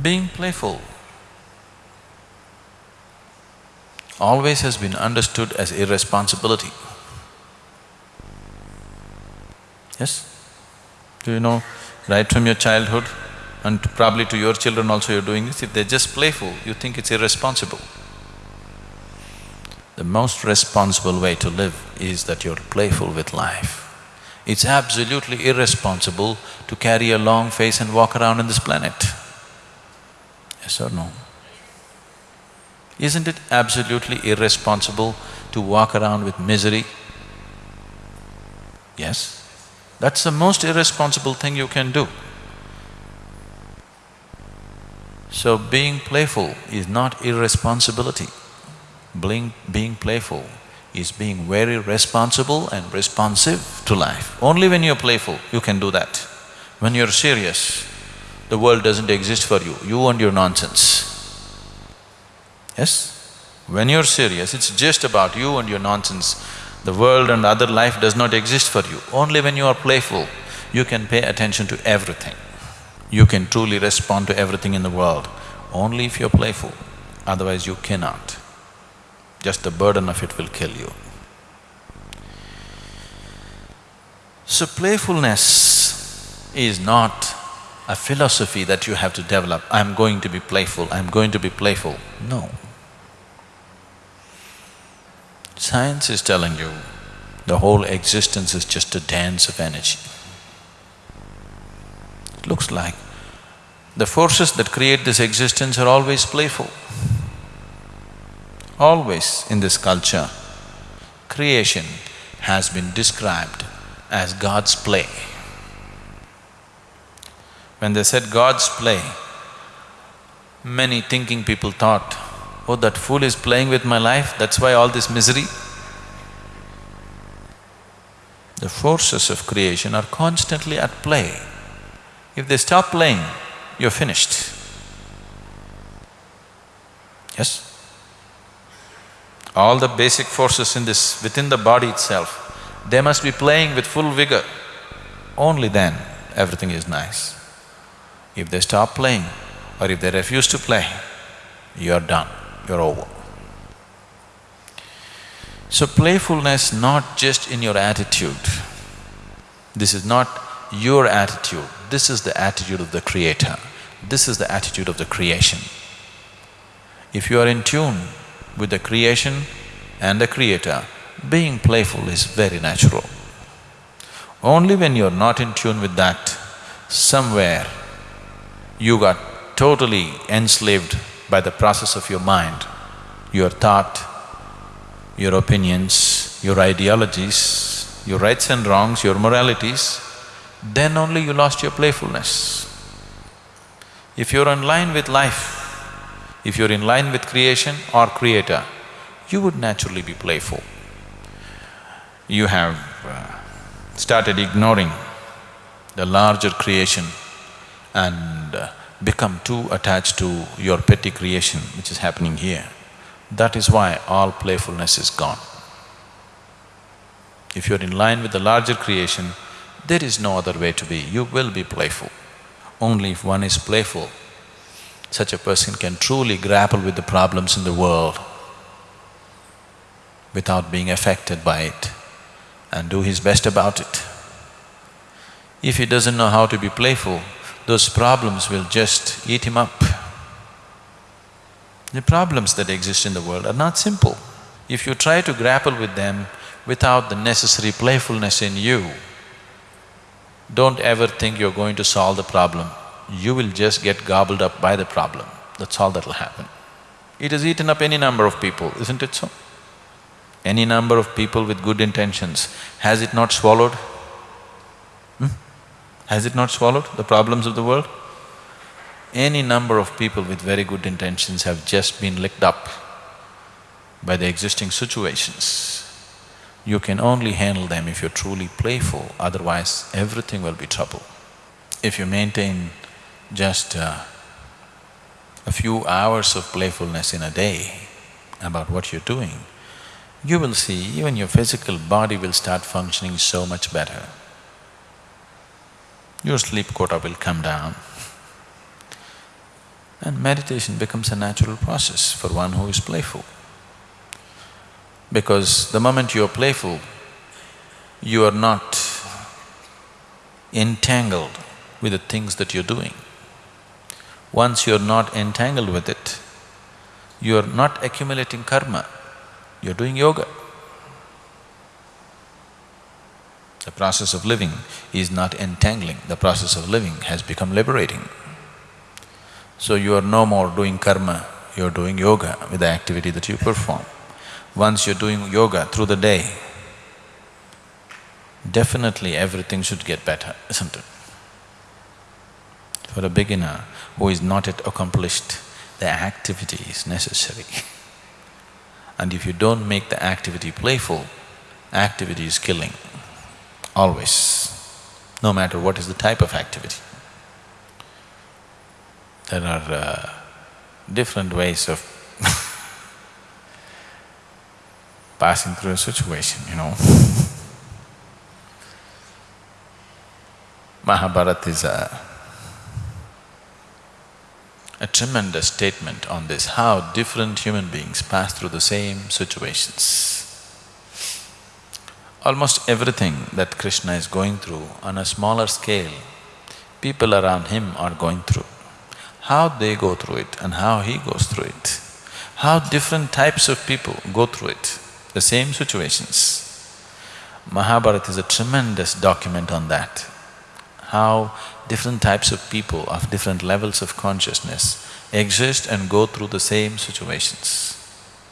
Being playful always has been understood as irresponsibility. Yes? Do you know, right from your childhood and probably to your children also you're doing this, if they're just playful, you think it's irresponsible. The most responsible way to live is that you're playful with life. It's absolutely irresponsible to carry a long face and walk around on this planet. Yes or no? Isn't it absolutely irresponsible to walk around with misery? Yes? That's the most irresponsible thing you can do. So being playful is not irresponsibility. Being, being playful is being very responsible and responsive to life. Only when you're playful, you can do that. When you're serious, the world doesn't exist for you, you and your nonsense. Yes? When you're serious, it's just about you and your nonsense. The world and other life does not exist for you. Only when you are playful, you can pay attention to everything. You can truly respond to everything in the world, only if you're playful, otherwise you cannot. Just the burden of it will kill you. So playfulness is not a philosophy that you have to develop, I'm going to be playful, I'm going to be playful. No. Science is telling you the whole existence is just a dance of energy. It looks like the forces that create this existence are always playful. Always in this culture, creation has been described as God's play. When they said God's play, many thinking people thought, oh, that fool is playing with my life, that's why all this misery. The forces of creation are constantly at play. If they stop playing, you're finished. Yes? All the basic forces in this… within the body itself, they must be playing with full vigor. Only then everything is nice. If they stop playing or if they refuse to play, you're done, you're over. So playfulness not just in your attitude, this is not your attitude, this is the attitude of the creator, this is the attitude of the creation. If you are in tune with the creation and the creator, being playful is very natural. Only when you're not in tune with that, somewhere you got totally enslaved by the process of your mind, your thought, your opinions, your ideologies, your rights and wrongs, your moralities, then only you lost your playfulness. If you're in line with life, if you're in line with creation or creator, you would naturally be playful. You have uh, started ignoring the larger creation and uh, become too attached to your petty creation which is happening here. That is why all playfulness is gone. If you're in line with the larger creation, there is no other way to be, you will be playful. Only if one is playful, such a person can truly grapple with the problems in the world without being affected by it and do his best about it. If he doesn't know how to be playful, those problems will just eat him up. The problems that exist in the world are not simple. If you try to grapple with them without the necessary playfulness in you, don't ever think you're going to solve the problem. You will just get gobbled up by the problem, that's all that'll happen. It has eaten up any number of people, isn't it so? Any number of people with good intentions, has it not swallowed? Has it not swallowed the problems of the world? Any number of people with very good intentions have just been licked up by the existing situations. You can only handle them if you're truly playful, otherwise everything will be trouble. If you maintain just uh, a few hours of playfulness in a day about what you're doing, you will see even your physical body will start functioning so much better your sleep quota will come down. And meditation becomes a natural process for one who is playful. Because the moment you are playful, you are not entangled with the things that you're doing. Once you're not entangled with it, you're not accumulating karma, you're doing yoga. The process of living is not entangling, the process of living has become liberating. So you are no more doing karma, you're doing yoga with the activity that you perform. Once you're doing yoga through the day, definitely everything should get better, isn't it? For a beginner who is not yet accomplished, the activity is necessary. and if you don't make the activity playful, activity is killing always, no matter what is the type of activity. There are uh, different ways of passing through a situation, you know. Mahabharata is a, a tremendous statement on this, how different human beings pass through the same situations. Almost everything that Krishna is going through on a smaller scale, people around him are going through. How they go through it and how he goes through it, how different types of people go through it, the same situations. Mahabharata is a tremendous document on that, how different types of people of different levels of consciousness exist and go through the same situations.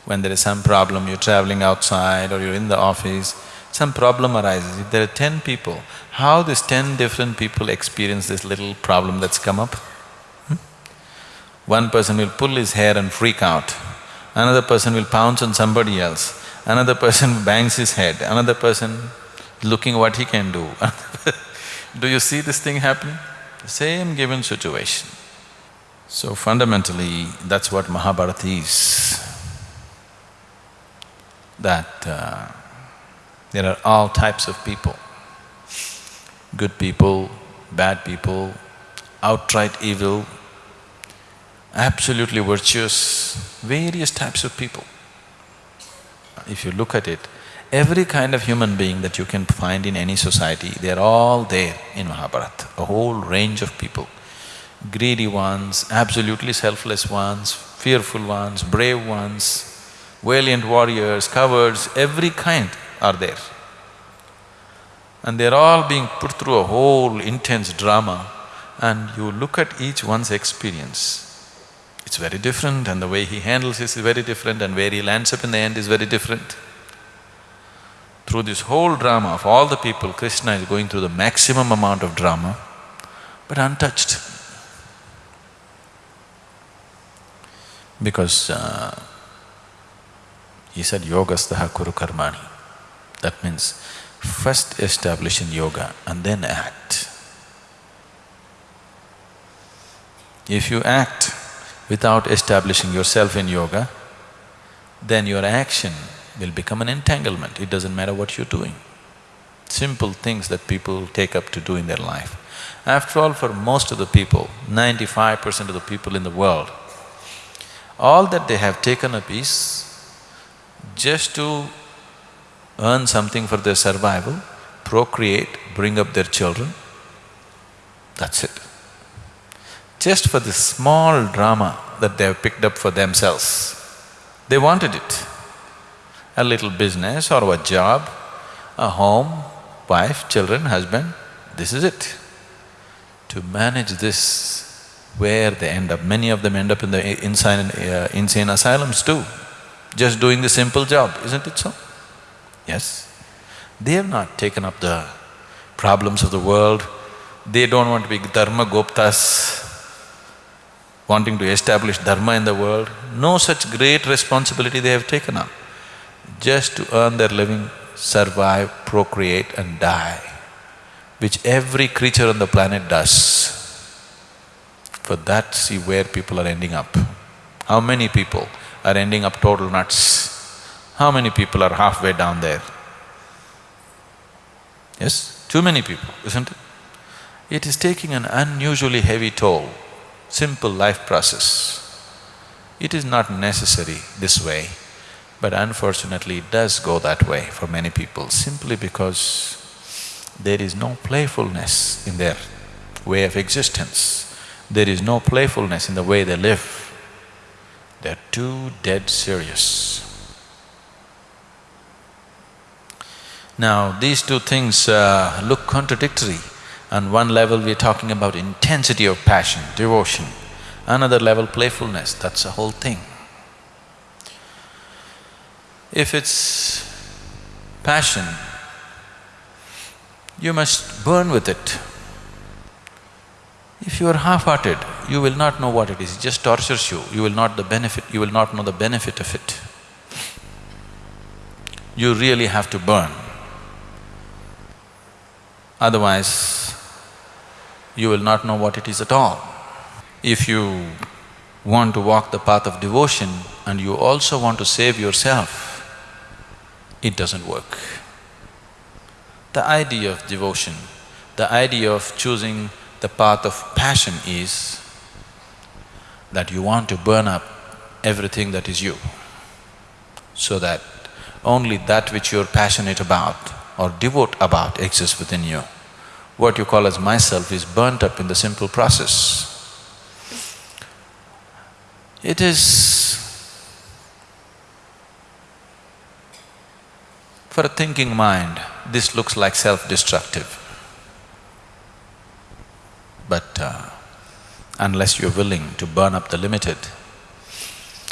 When there is some problem, you're traveling outside or you're in the office, some problem arises, if there are ten people, how these ten different people experience this little problem that's come up? Hmm? One person will pull his hair and freak out, another person will pounce on somebody else, another person bangs his head, another person looking what he can do Do you see this thing happening? Same given situation. So fundamentally, that's what Mahabharata is. That uh, there are all types of people. Good people, bad people, outright evil, absolutely virtuous, various types of people. If you look at it, every kind of human being that you can find in any society, they're all there in Mahabharata, a whole range of people. Greedy ones, absolutely selfless ones, fearful ones, brave ones, valiant warriors, cowards, every kind are there. And they're all being put through a whole intense drama and you look at each one's experience, it's very different and the way he handles it is very different and where he lands up in the end is very different. Through this whole drama of all the people, Krishna is going through the maximum amount of drama, but untouched. Because uh, he said, yogastaha kuru karmani. That means first establish in yoga and then act. If you act without establishing yourself in yoga, then your action will become an entanglement, it doesn't matter what you're doing. Simple things that people take up to do in their life. After all, for most of the people, ninety-five percent of the people in the world, all that they have taken up is just to earn something for their survival, procreate, bring up their children, that's it. Just for this small drama that they have picked up for themselves, they wanted it. A little business or a job, a home, wife, children, husband, this is it. To manage this, where they end up, many of them end up in the insane, uh, insane asylums too, just doing the simple job, isn't it so? Yes. They have not taken up the problems of the world, they don't want to be dharma guptas, wanting to establish dharma in the world. No such great responsibility they have taken up. Just to earn their living, survive, procreate and die, which every creature on the planet does. For that, see where people are ending up. How many people are ending up total nuts? How many people are halfway down there? Yes, too many people, isn't it? It is taking an unusually heavy toll. simple life process. It is not necessary this way, but unfortunately it does go that way for many people simply because there is no playfulness in their way of existence. There is no playfulness in the way they live. They're too dead serious. Now, these two things uh, look contradictory. On one level, we're talking about intensity of passion, devotion. Another level, playfulness, that's the whole thing. If it's passion, you must burn with it. If you are half-hearted, you will not know what it is, it just tortures you, you will not the benefit… you will not know the benefit of it. You really have to burn. Otherwise, you will not know what it is at all. If you want to walk the path of devotion and you also want to save yourself, it doesn't work. The idea of devotion, the idea of choosing the path of passion is that you want to burn up everything that is you, so that only that which you're passionate about or devote about exists within you. What you call as myself is burnt up in the simple process. It is… For a thinking mind, this looks like self-destructive. But uh, unless you're willing to burn up the limited,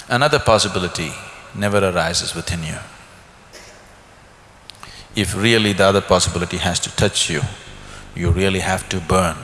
another possibility never arises within you. If really the other possibility has to touch you, you really have to burn